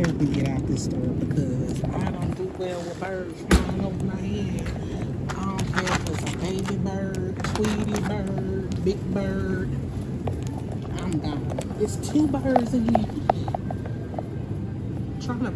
hair can get out this store because I don't do well with birds flying over my head. I don't care if it's a baby bird, Tweety bird, big bird. I'm gone. It's two birds in here. Trying to